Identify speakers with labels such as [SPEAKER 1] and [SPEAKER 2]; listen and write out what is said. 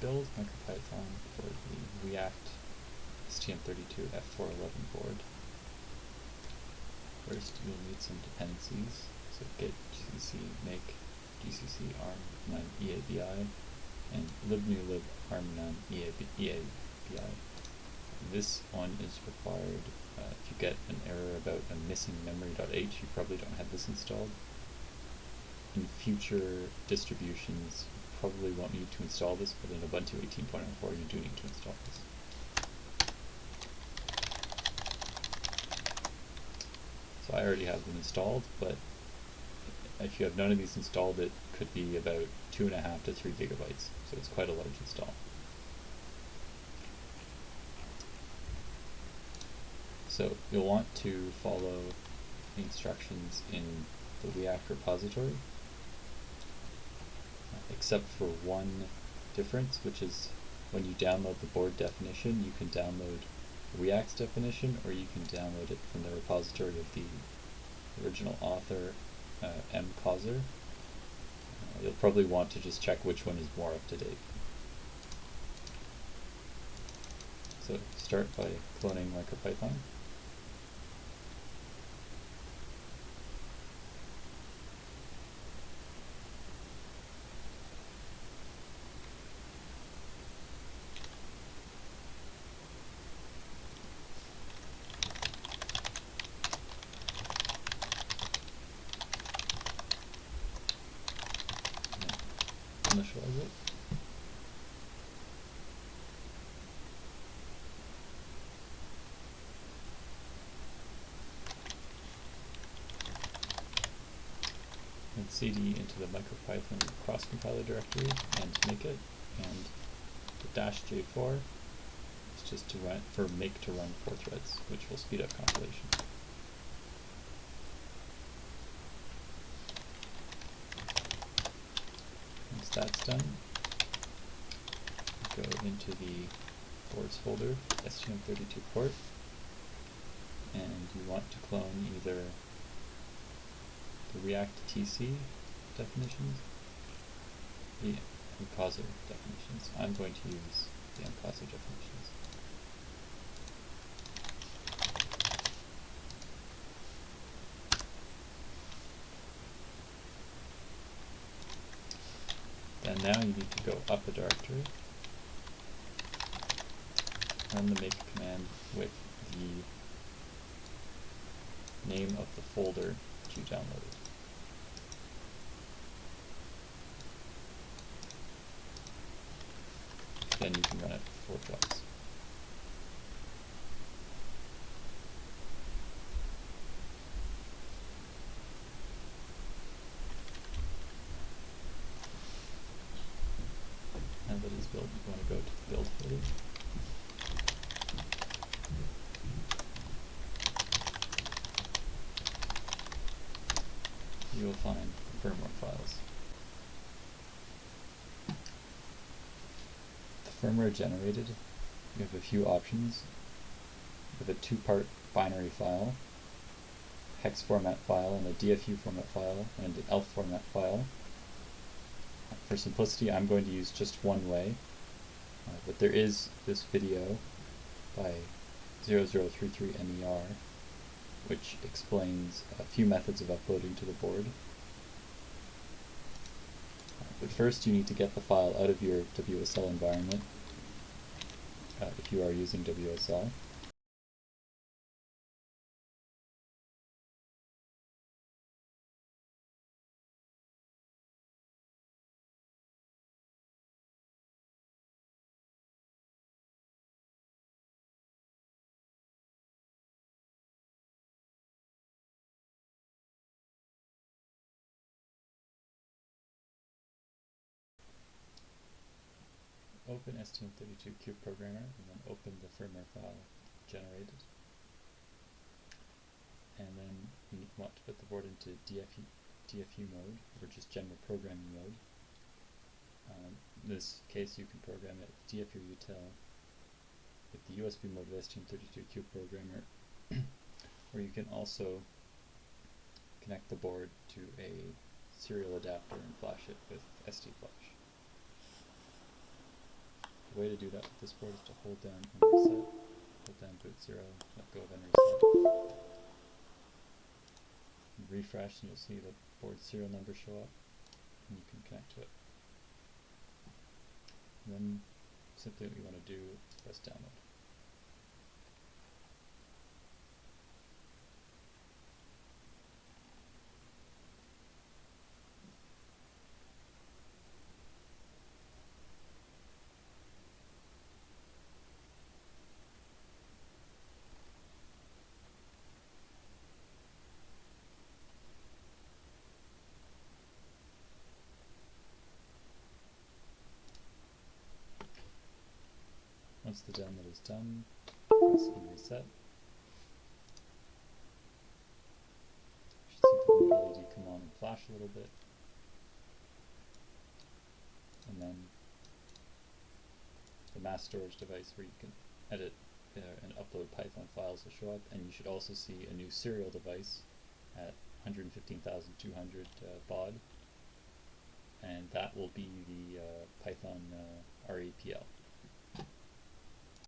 [SPEAKER 1] build MicroPython for the WeAct STM32 F411 board. First, you'll need some dependencies. So git gcc make gcc arm none eabi and libnewlib arm none eabi. This one is required uh, if you get an error about a missing memory.h, you probably don't have this installed. In future distributions, probably won't need to install this, but in Ubuntu 18.04 you do need to install this. So I already have them installed, but if you have none of these installed, it could be about two and a half to three gigabytes. So it's quite a large install. So you'll want to follow the instructions in the WeAct repository, except for one difference, which is when you download the board definition, you can download WeAct's definition, or you can download it from the repository of the original author, uh, M. Causer. Uh, you'll probably want to just check which one is more up to date. So start by cloning MicroPython. It. And cd into the MicroPython cross compiler directory and make it, and the dash J4 is just to run for make to run four threads, which will speed up compilation. That's done, go into the boards folder, STM32 port, and you want to clone either the WeAct TC definitions, the Mcauser definitions. I'm going to use the Mcauser definitions. And now you need to go up a directory, run the make command with the name of the folder that you downloaded. Then you can run it four twice. Now that it's built, you want to go to the build folder. You will find firmware files. The firmware generated, you have a few options. with a two-part binary file, hex format file, and a DFU format file, and an ELF format file. For simplicity, I'm going to use just one way, uh, but there is this video by 0033NER which explains a few methods of uploading to the board. But first you need to get the file out of your WSL environment uh, if you are using WSL. Open STM32 Cube Programmer and then open the firmware file generated. And then you want to put the board into DFU, DFU mode, or just general programming mode. Um, in this case, you can program it with DFU util with the USB mode of STM32 Cube Programmer, or you can also connect the board to a serial adapter and flash it with SD Flash. The way to do that with this board is to hold down and reset, hold down boot 0, let go of reset. And refresh and you'll see the board serial number show up and you can connect to it. And then simply what you want to do is press download. Once the download is done, press reset. You should see the LED come on and flash a little bit. And then the mass storage device where you can edit uh, and upload Python files will show up, and you should also see a new serial device at 115,200 uh, baud, and that will be the uh, Python uh, REPL.